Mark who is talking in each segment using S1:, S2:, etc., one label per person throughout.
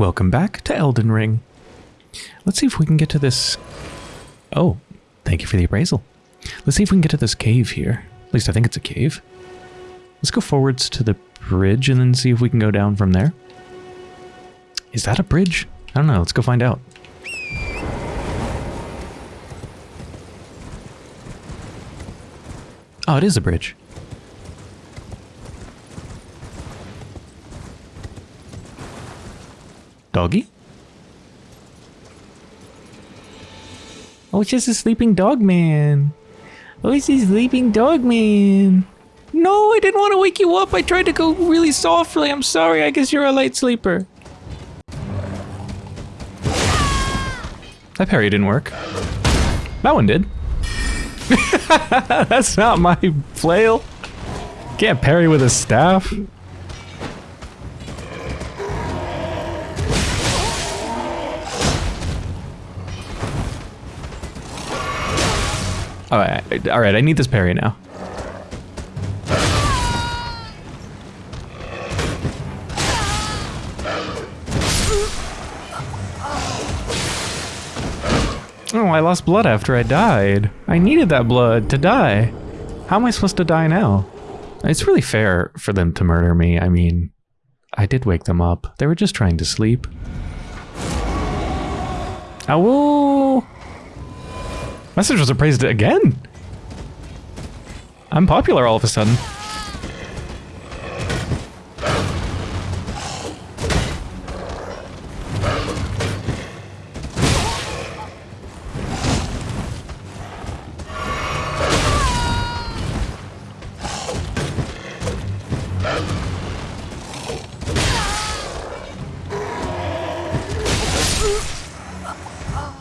S1: Welcome back to Elden Ring. Let's see if we can get to this... Oh, thank you for the appraisal. Let's see if we can get to this cave here. At least I think it's a cave. Let's go forwards to the bridge and then see if we can go down from there. Is that a bridge? I don't know. Let's go find out. Oh, it is a bridge. Doggy? Oh, it's just a sleeping dog man. Oh, it's a sleeping dog man. No, I didn't want to wake you up. I tried to go really softly. I'm sorry. I guess you're a light sleeper. That parry didn't work. That one did. That's not my flail. Can't parry with a staff. Alright, alright, I need this parry now. Oh, I lost blood after I died. I needed that blood to die. How am I supposed to die now? It's really fair for them to murder me. I mean, I did wake them up. They were just trying to sleep. Ow! Message was appraised again. I'm popular all of a sudden.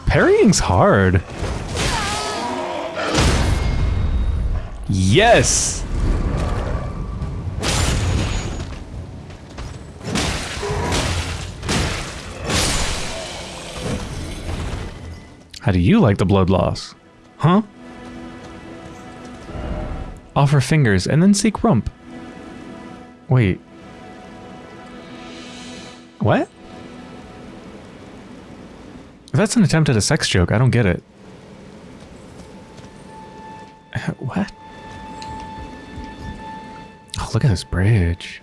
S1: Parrying's hard. Yes! How do you like the blood loss? Huh? Offer fingers and then seek rump. Wait. What? If that's an attempt at a sex joke, I don't get it. What? Oh, look at this bridge.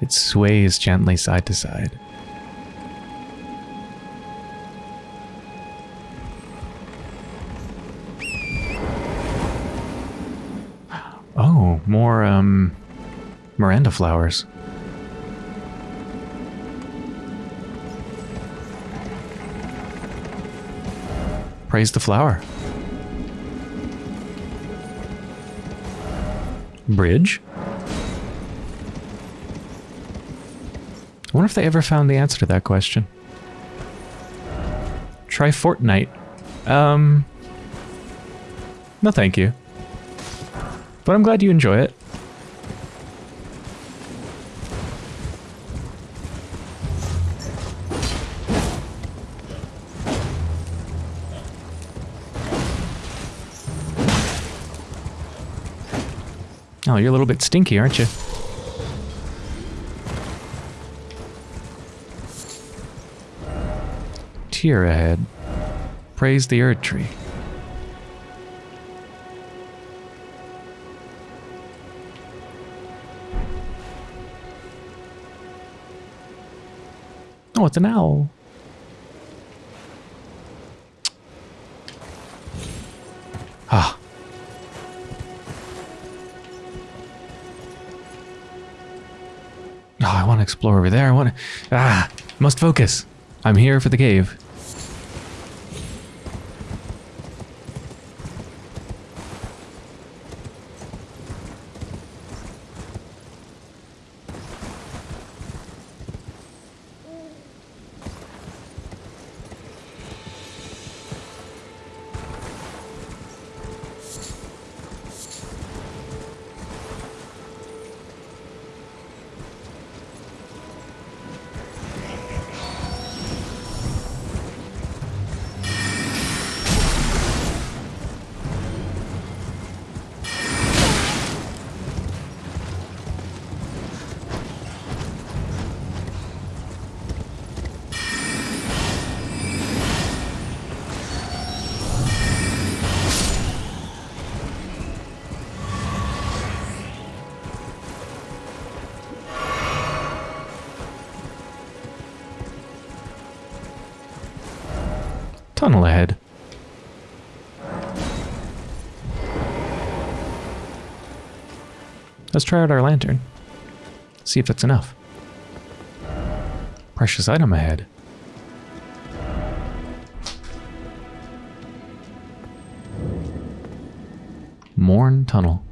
S1: It sways gently side to side. Oh, more, um, Miranda flowers. Praise the flower. Bridge? I wonder if they ever found the answer to that question. Try Fortnite. Um... No thank you. But I'm glad you enjoy it. Oh, you're a little bit stinky, aren't you? Tear ahead. Praise the Erdtree. Oh, it's an owl. Ah. Oh, I want to explore over there. I want to... Ah, must focus. I'm here for the cave. Tunnel ahead. Let's try out our lantern. See if that's enough. Precious item ahead. Morne Tunnel.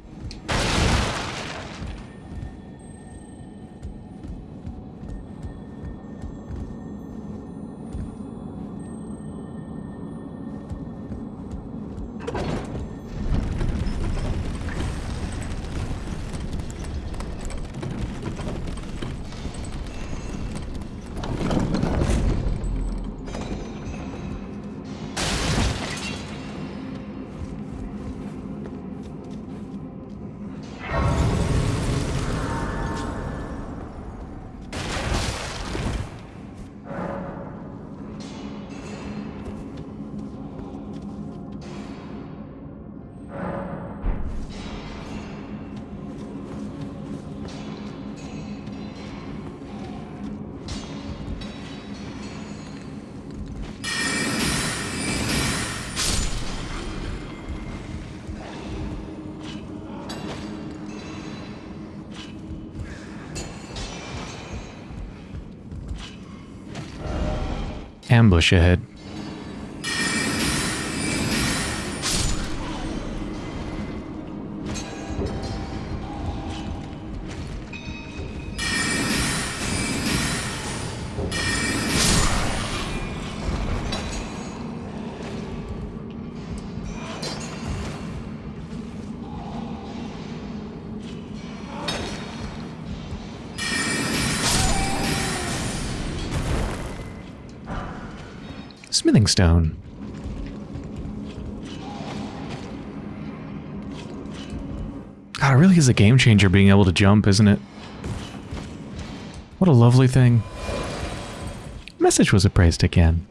S1: Ambush ahead. Stone. God, it really is a game changer being able to jump, isn't it? What a lovely thing. Message was appraised again.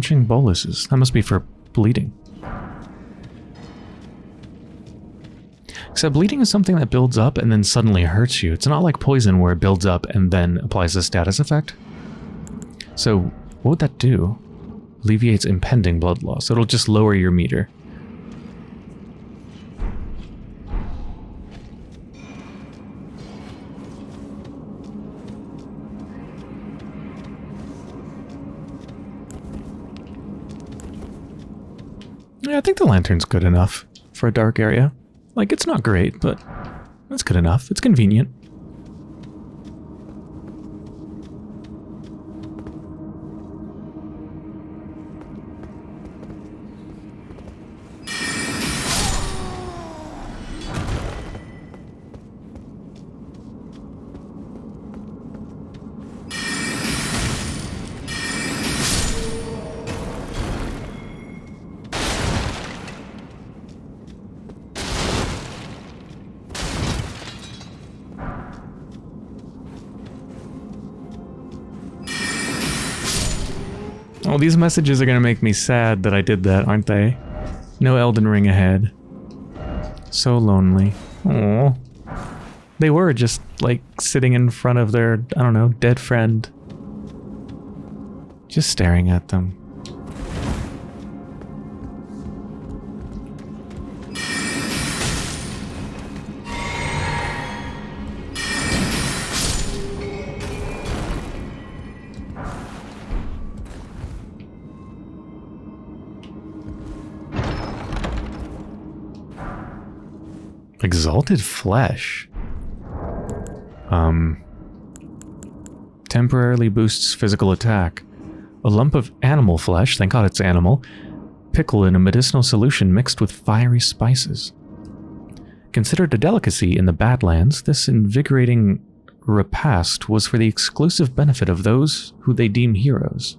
S1: Staunching boluses. That must be for bleeding. Except bleeding is something that builds up and then suddenly hurts you. It's not like poison where it builds up and then applies a status effect. So what would that do? Alleviates impending blood loss. It'll just lower your meter. Lantern's good enough for a dark area. Like, it's not great, but that's good enough. It's convenient. These messages are going to make me sad that I did that, aren't they? No Elden Ring ahead. So lonely. Oh. They were just like sitting in front of their, I don't know, dead friend. Just staring at them. Exalted flesh. Um. Temporarily boosts physical attack. A lump of animal flesh, thank god it's animal, pickled in a medicinal solution mixed with fiery spices. Considered a delicacy in the Badlands, this invigorating repast was for the exclusive benefit of those who they deem heroes.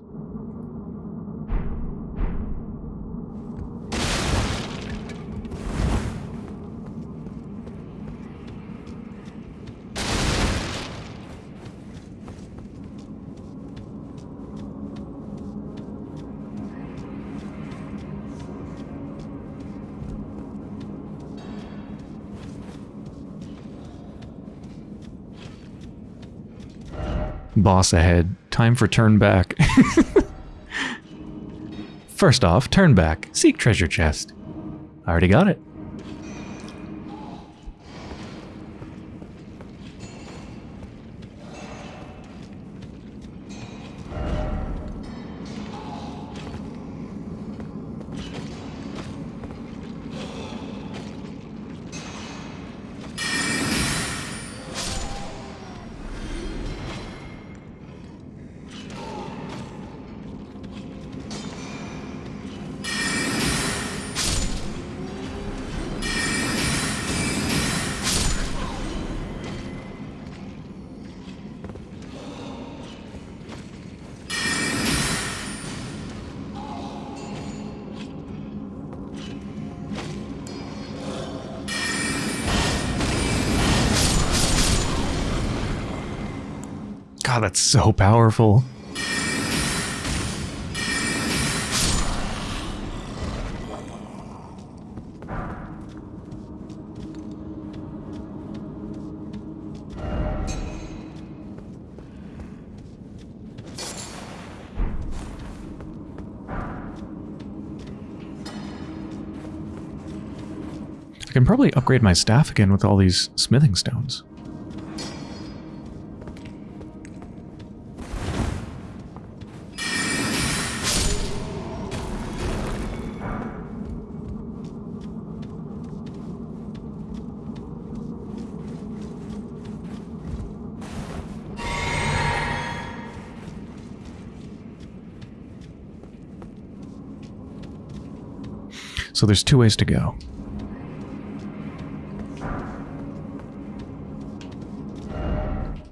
S1: Boss ahead. Time for turn back. First off, turn back. Seek treasure chest. I already got it. So powerful. I can probably upgrade my staff again with all these smithing stones. So there's two ways to go.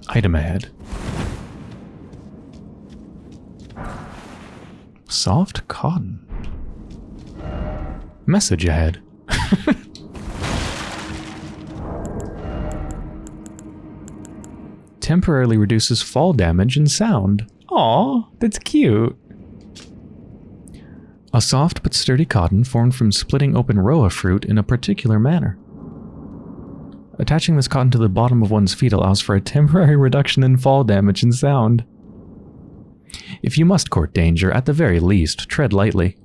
S1: Item ahead. Soft cotton. Message ahead. Temporarily reduces fall damage and sound. Aw, that's cute. A soft but sturdy cotton formed from splitting open Rowa fruit in a particular manner. Attaching this cotton to the bottom of one's feet allows for a temporary reduction in fall damage and sound. If you must court danger, at the very least, tread lightly.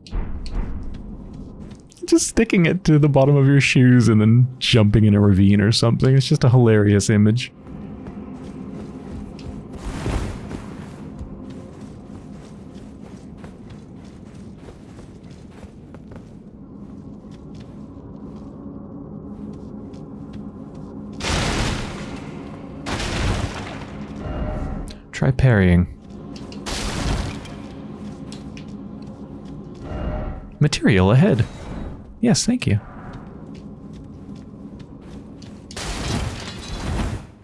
S1: Just sticking it to the bottom of your shoes and then jumping in a ravine or something. It's just a hilarious image. Try parrying. Material ahead. Yes, thank you.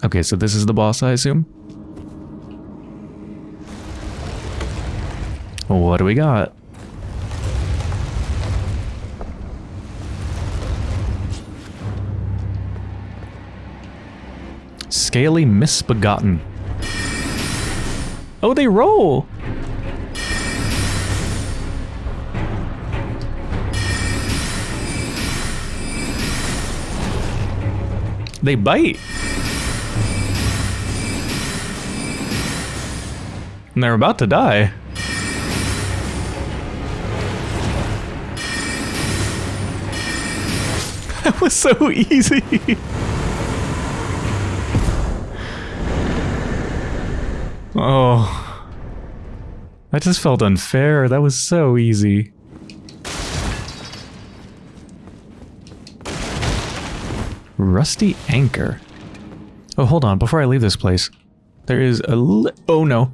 S1: Okay, so this is the boss, I assume? What do we got? Scaly Misbegotten. Oh, they roll! They bite. And they're about to die. That was so easy. oh. That just felt unfair. That was so easy. Rusty anchor. Oh, hold on. Before I leave this place, there is a li- Oh, no.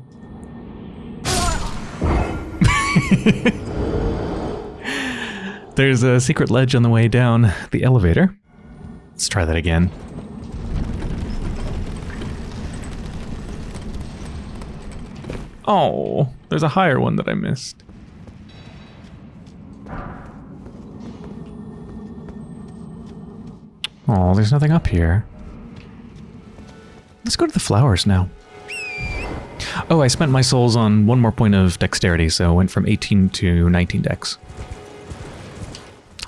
S1: There's a secret ledge on the way down the elevator. Let's try that again. Oh, there's a higher one that I missed. Oh, there's nothing up here. Let's go to the flowers now. Oh, I spent my souls on one more point of dexterity, so I went from 18 to 19 dex.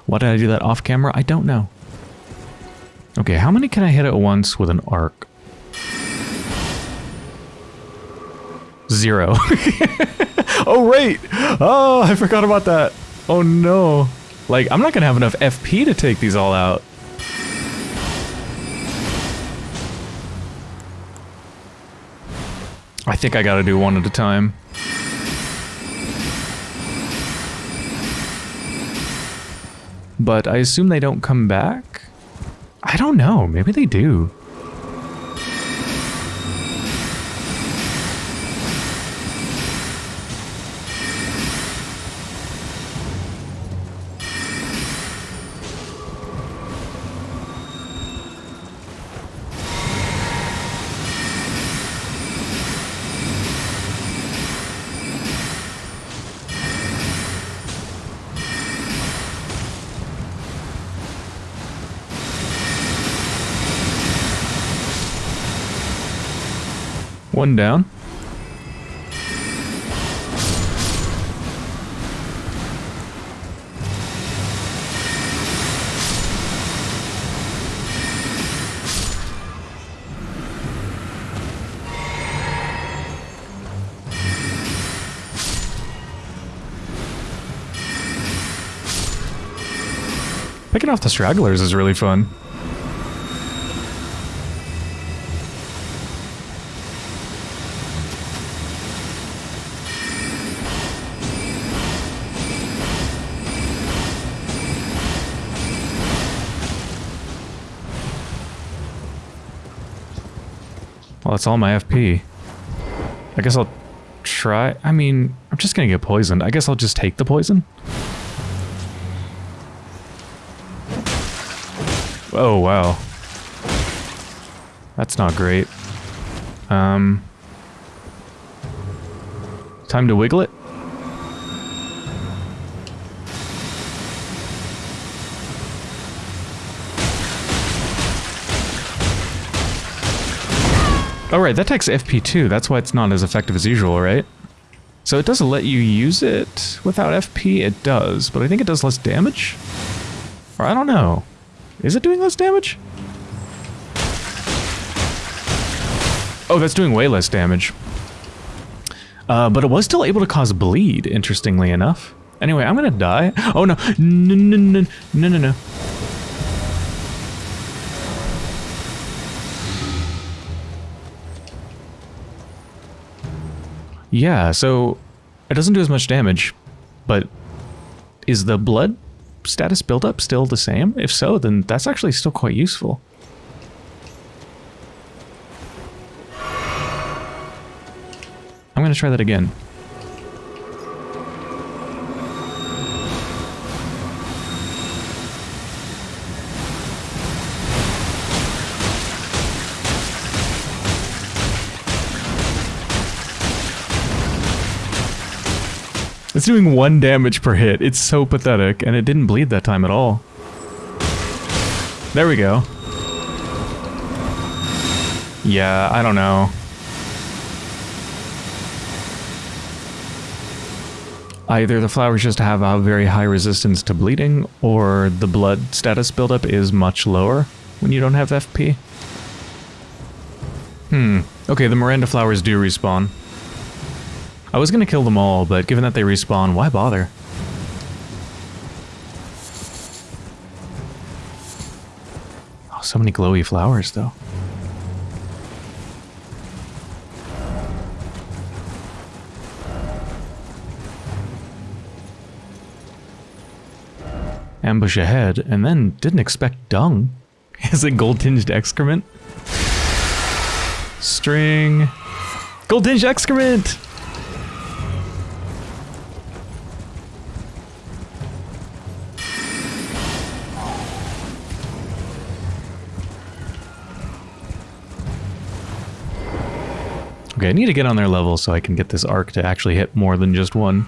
S1: Why did I do that off camera? I don't know. Okay, how many can I hit at once with an arc? Zero. oh, right! Oh, I forgot about that. Oh, no. Like, I'm not gonna have enough FP to take these all out. I think I gotta do one at a time. But I assume they don't come back? I don't know, maybe they do. One down. Picking off the stragglers is really fun. Well, that's all my FP. I guess I'll try... I mean, I'm just gonna get poisoned. I guess I'll just take the poison. Oh, wow. That's not great. Um... Time to wiggle it? Oh right, that takes FP2, that's why it's not as effective as usual, right? So it doesn't let you use it without FP? It does, but I think it does less damage? Or I don't know. Is it doing less damage? Oh, that's doing way less damage. Uh, but it was still able to cause bleed, interestingly enough. Anyway, I'm gonna die. Oh no, no, no, no, no, no, no. Yeah, so it doesn't do as much damage, but is the blood status buildup still the same? If so, then that's actually still quite useful. I'm going to try that again. Doing one damage per hit. It's so pathetic, and it didn't bleed that time at all. There we go. Yeah, I don't know. Either the flowers just have a very high resistance to bleeding, or the blood status buildup is much lower when you don't have FP. Hmm. Okay, the Miranda flowers do respawn. I was gonna kill them all, but given that they respawn, why bother? Oh, so many glowy flowers, though. Ambush ahead, and then didn't expect dung. Is it gold-tinged excrement? String. Gold-tinged excrement! Okay, I need to get on their level so I can get this arc to actually hit more than just one.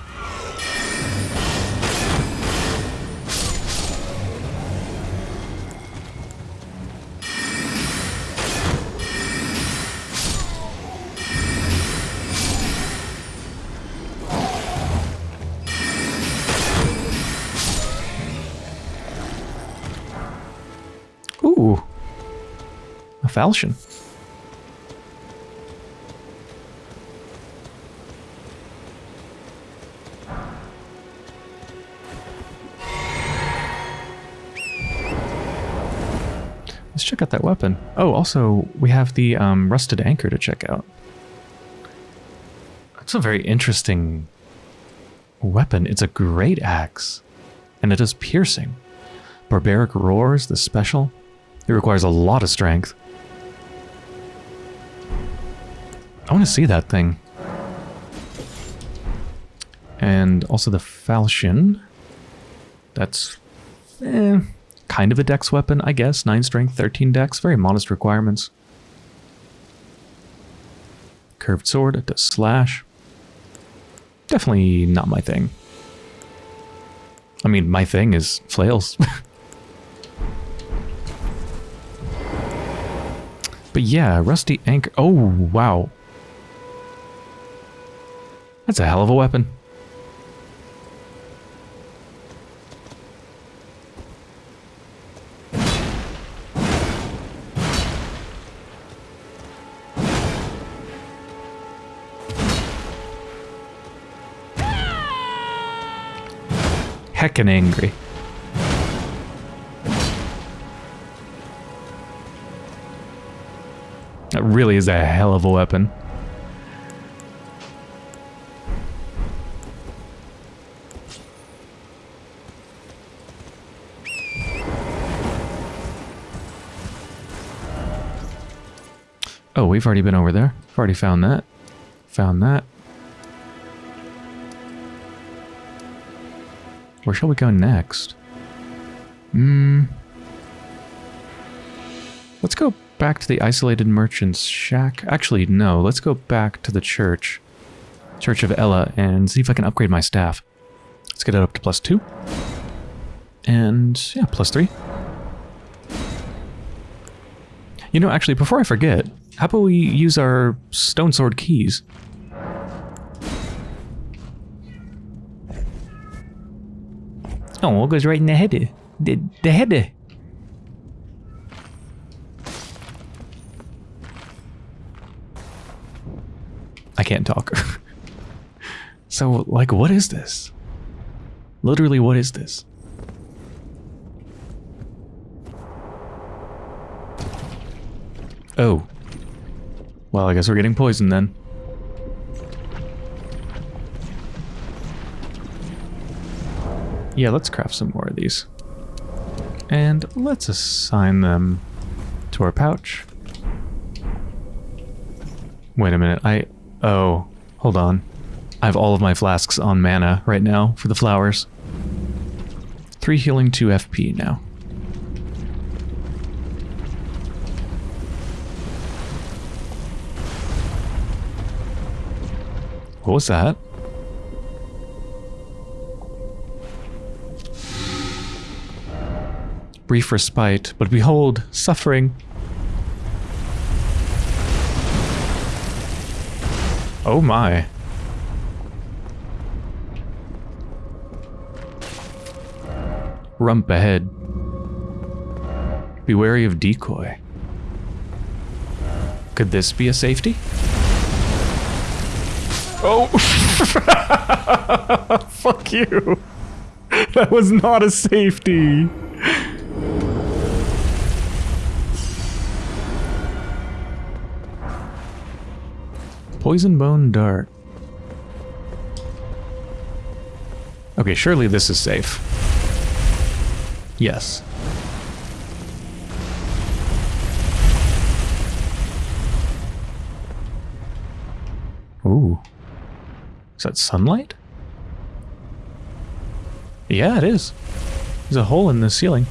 S1: Ooh. A falchion. Check out that weapon. Oh, also, we have the um, rusted anchor to check out. That's a very interesting weapon. It's a great axe, and it is piercing. Barbaric Roars, the special. It requires a lot of strength. I want to see that thing. And also the falchion. That's eh, kind of a dex weapon, I guess. 9 strength, 13 dex. Very modest requirements. Curved sword, it does slash. Definitely not my thing. I mean, my thing is flails. but yeah, rusty anchor. Oh, wow. That's a hell of a weapon. Heckin' angry. That really is a hell of a weapon. Oh, we've already been over there. I've already found that. Found that. Where shall we go next? Hmm. Let's go back to the isolated merchant's shack. Actually, no. Let's go back to the church. Church of Elleh and see if I can upgrade my staff. Let's get it up to plus two. And, yeah, plus three. You know, actually, before I forget, how about we use our stone sword keys? Oh, what goes right in the head? The, the head. I can't talk. so, like, what is this? Literally, what is this? Oh. Well, I guess we're getting poisoned then. Yeah, let's craft some more of these. And let's assign them to our pouch. Wait a minute, I... Oh, hold on. I have all of my flasks on mana right now for the flowers. 3 healing, 2 FP now. What was that? Brief respite, but behold, suffering. Oh my. Rump ahead. Be wary of decoy. Could this be a safety? Oh! Fuck you! That was not a safety! Poison bone dart. Okay, surely this is safe. Yes. Ooh. Is that sunlight? Yeah, it is. There's a hole in the ceiling.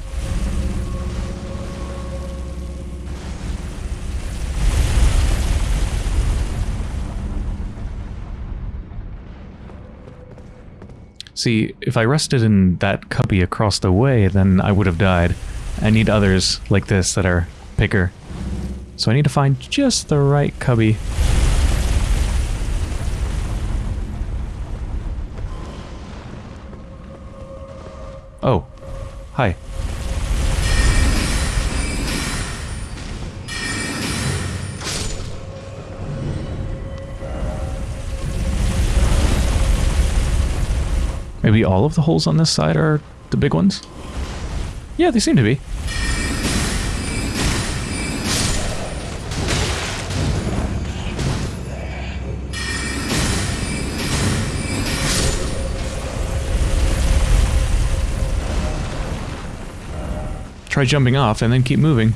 S1: See, if I rested in that cubby across the way, then I would have died. I need others like this that are bigger. So I need to find just the right cubby. Oh. Hi. Maybe all of the holes on this side are the big ones? Yeah, they seem to be. Try jumping off and then keep moving.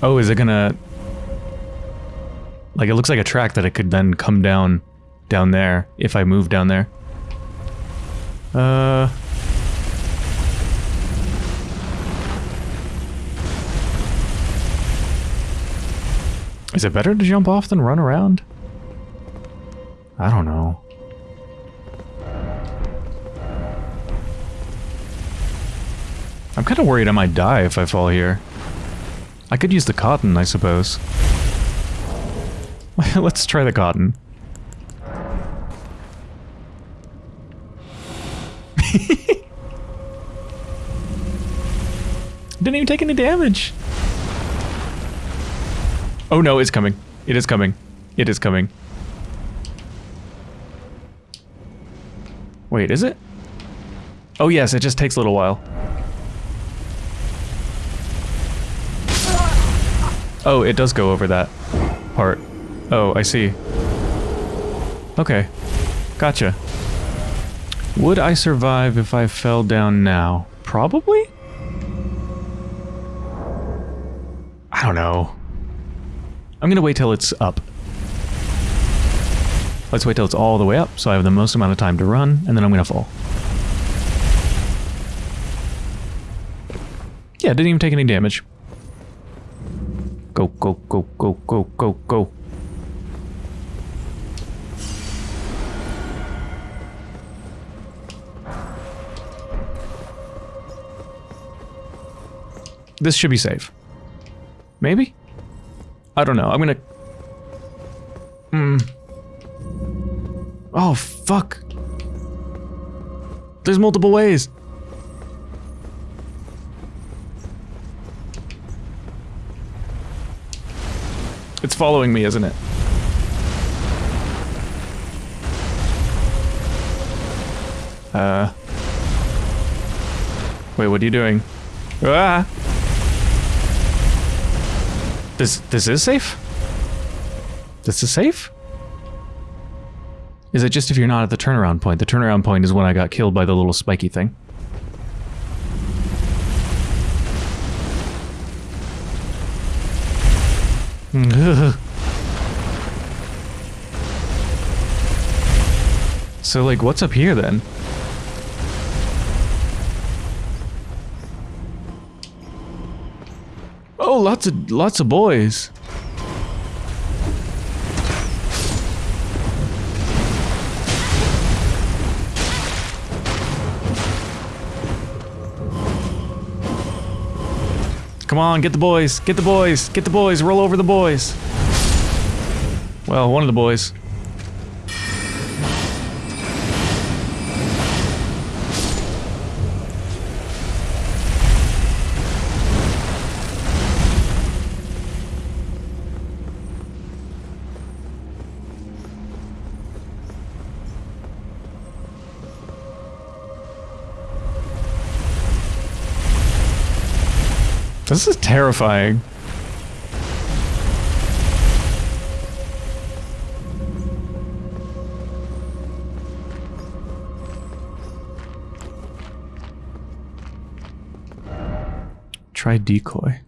S1: Oh, is it gonna... Like, it looks like a track that it could then come down down there if I move down there. Uh... Is it better to jump off than run around? I don't know. I'm kind of worried I might die if I fall here. I could use the cotton, I suppose. Let's try the cotton. Didn't even take any damage. Oh no, it's coming. It is coming. It is coming. Wait, is it? Oh yes, it just takes a little while. Oh, it does go over that part. Oh, I see. Okay. Gotcha. Would I survive if I fell down now? Probably? I don't know. I'm gonna wait till it's up. Let's wait till it's all the way up, so I have the most amount of time to run, and then I'm gonna fall. Yeah, didn't even take any damage. Go, go, go, go, go, go, go. This should be safe. Maybe? I don't know. I'm gonna... Hmm. Oh, fuck. There's multiple ways. It's following me, isn't it? Uh... Wait, what are you doing? Ah! This this is safe? This is safe? Is it just if you're not at the turnaround point? The turnaround point is when I got killed by the little spiky thing. so like what's up here then? Lots of lots of boys. Come on, get the boys, get the boys, get the boys, roll over the boys. Well, one of the boys. This is terrifying. Try decoy.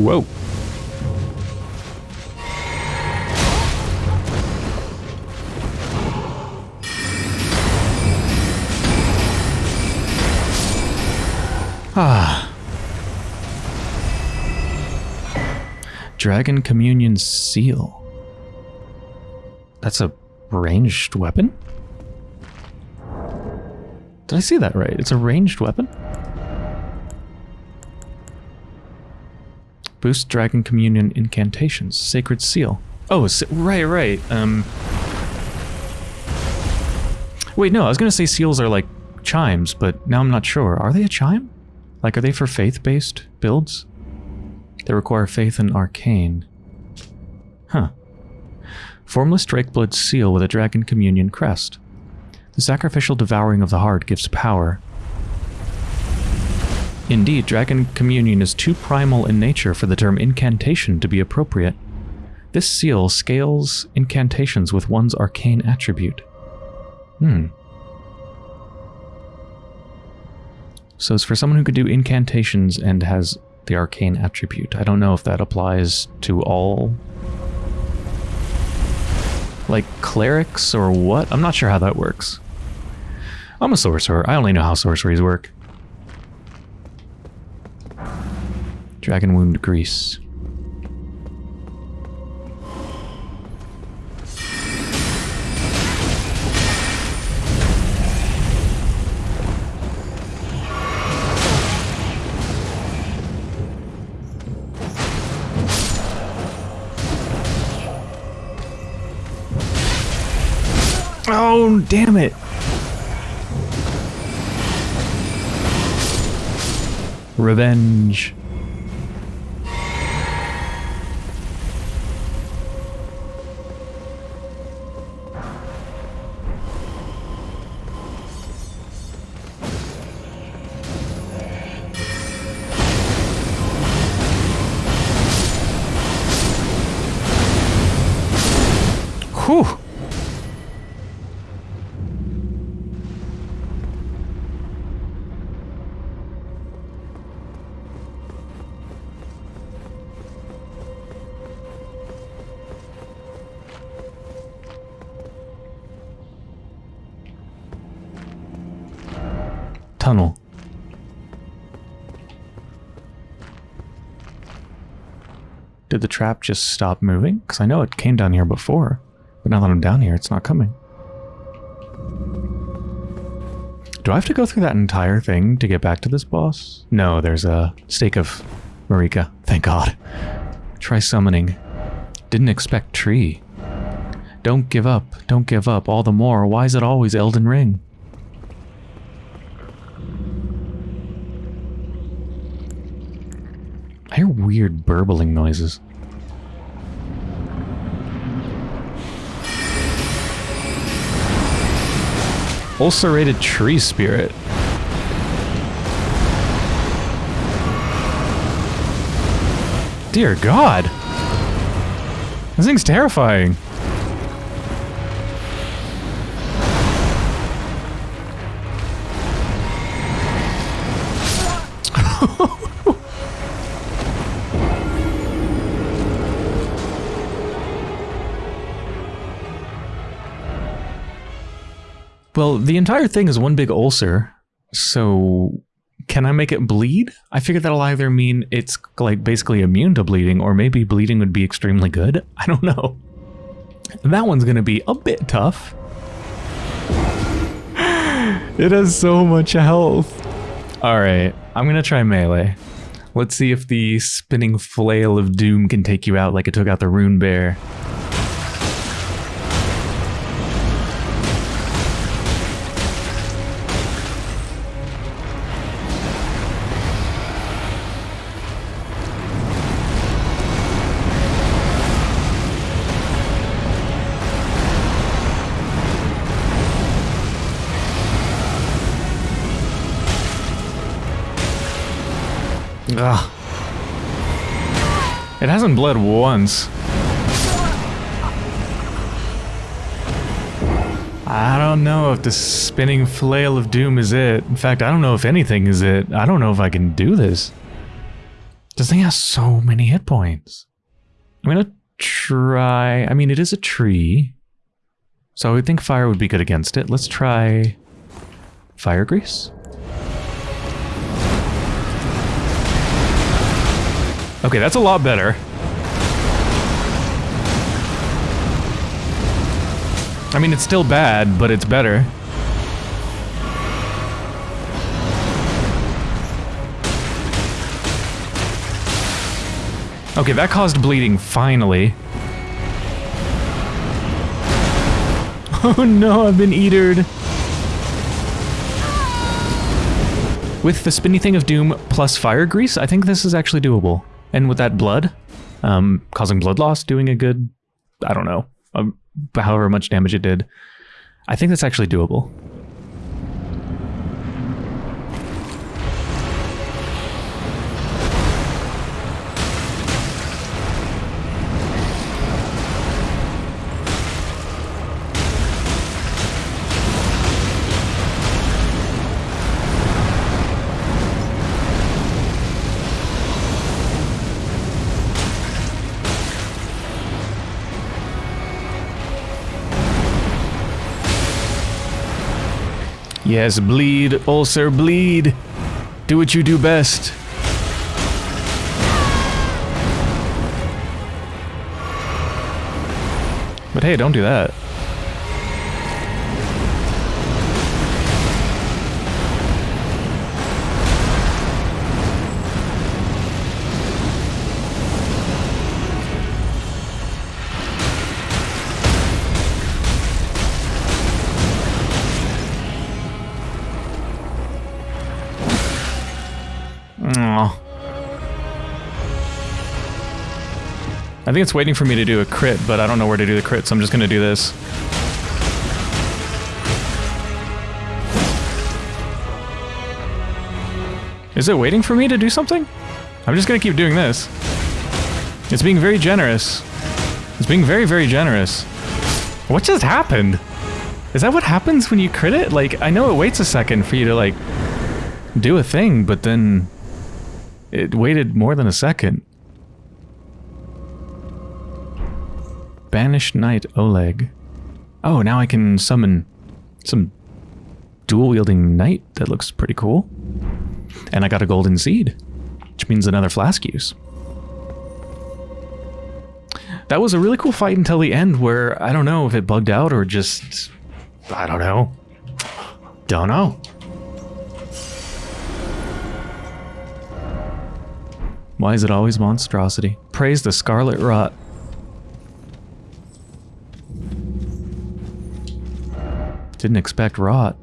S1: Whoa. Ah. Dragon Communion Seal. That's a ranged weapon? Did I see that right? It's a ranged weapon? Boost Dragon Communion incantations. Sacred Seal. Oh, right, right. Um. Wait, no, I was going to say seals are like chimes, but now I'm not sure. Are they a chime? Like, are they for faith-based builds? They require faith in arcane. Huh. Formless Drakeblood seal with a Dragon Communion crest. The sacrificial devouring of the heart gives power, Indeed, Dragon Communion is too primal in nature for the term incantation to be appropriate. This seal scales incantations with one's arcane attribute. Hmm. So it's for someone who could do incantations and has the arcane attribute. I don't know if that applies to all like clerics or what. I'm not sure how that works. I'm a sorcerer. I only know how sorceries work. Dragon Wound Grease. Oh, damn it. Revenge. Tunnel. Did the trap just stop moving? Because I know it came down here before. But now that I'm down here, it's not coming. Do I have to go through that entire thing to get back to this boss? No, there's a stake of Marika. Thank God. Try summoning. Didn't expect tree. Don't give up. Don't give up. All the more. Why is it always Elden Ring? I hear weird burbling noises. Ulcerated tree spirit. Dear God. This thing's terrifying. Well, the entire thing is one big ulcer. So can I make it bleed? I figure that'll either mean it's like basically immune to bleeding or maybe bleeding would be extremely good. I don't know. That one's going to be a bit tough. it has so much health. All right, I'm going to try melee. Let's see if the spinning flail of doom can take you out like it took out the rune bear. Ugh. It hasn't bled once. I don't know if the spinning flail of doom is it. In fact, I don't know if anything is it. I don't know if I can do this. This thing has so many hit points. I'm gonna try... I mean, it is a tree. So I would think fire would be good against it. Let's try... Fire grease? Okay, that's a lot better. I mean, it's still bad, but it's better. Okay, that caused bleeding, finally. Oh no, I've been eatered. With the spinny thing of doom plus fire grease, I think this is actually doable. And with that blood, um, causing blood loss, doing a good, I don't know, um, however much damage it did, I think that's actually doable. Yes, bleed, ulcer, bleed. Do what you do best. But hey, don't do that. I think it's waiting for me to do a crit, but I don't know where to do the crit, so I'm just going to do this. Is it waiting for me to do something? I'm just going to keep doing this. It's being very generous. It's being very, very generous. What just happened? Is that what happens when you crit it? Like, I know it waits a second for you to, like, do a thing, but then it waited more than a second. Banished Knight Oleg. Oh, now I can summon some dual-wielding knight that looks pretty cool. And I got a golden seed, which means another flask use. That was a really cool fight until the end where I don't know if it bugged out or just... I don't know. Don't know. Why is it always monstrosity? Praise the Scarlet Rot. Didn't expect rot.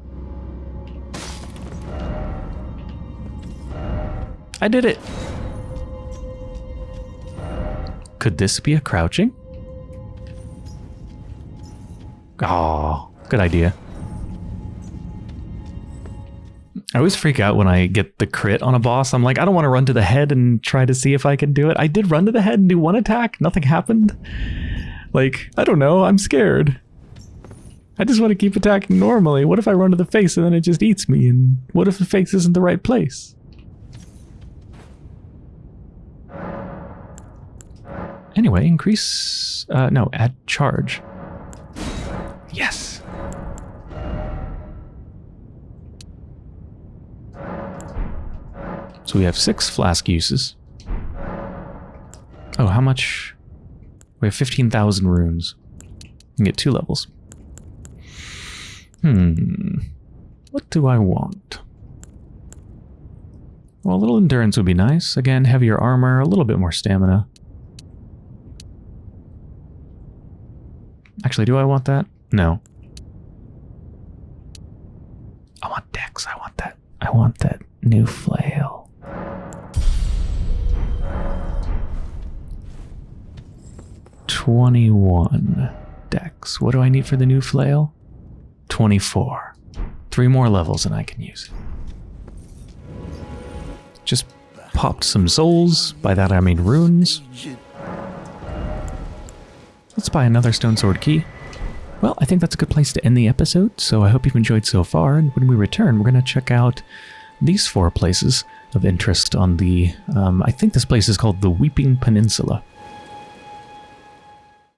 S1: I did it! Could this be a crouching? Oh, good idea. I always freak out when I get the crit on a boss. I'm like, I don't want to run to the head and try to see if I can do it. I did run to the head and do one attack. Nothing happened. Like, I don't know. I'm scared. I just want to keep attacking normally. What if I run to the face and then it just eats me? And what if the face isn't the right place? Anyway, increase... Uh, no, add charge. Yes! So we have six flask uses. Oh, how much? We have 15,000 runes. We can get two levels. Hmm. What do I want? Well, a little endurance would be nice. Again, heavier armor, a little bit more stamina. Actually, do I want that? No. I want Dex. I want that. I want that new flail. Twenty-one Dex. What do I need for the new flail? 24. Three more levels and I can use it. Just popped some souls. By that I mean runes. Let's buy another stone sword key. Well, I think that's a good place to end the episode, so I hope you've enjoyed so far, and when we return, we're going to check out these four places of interest on the... Um, I think this place is called the Weeping Peninsula.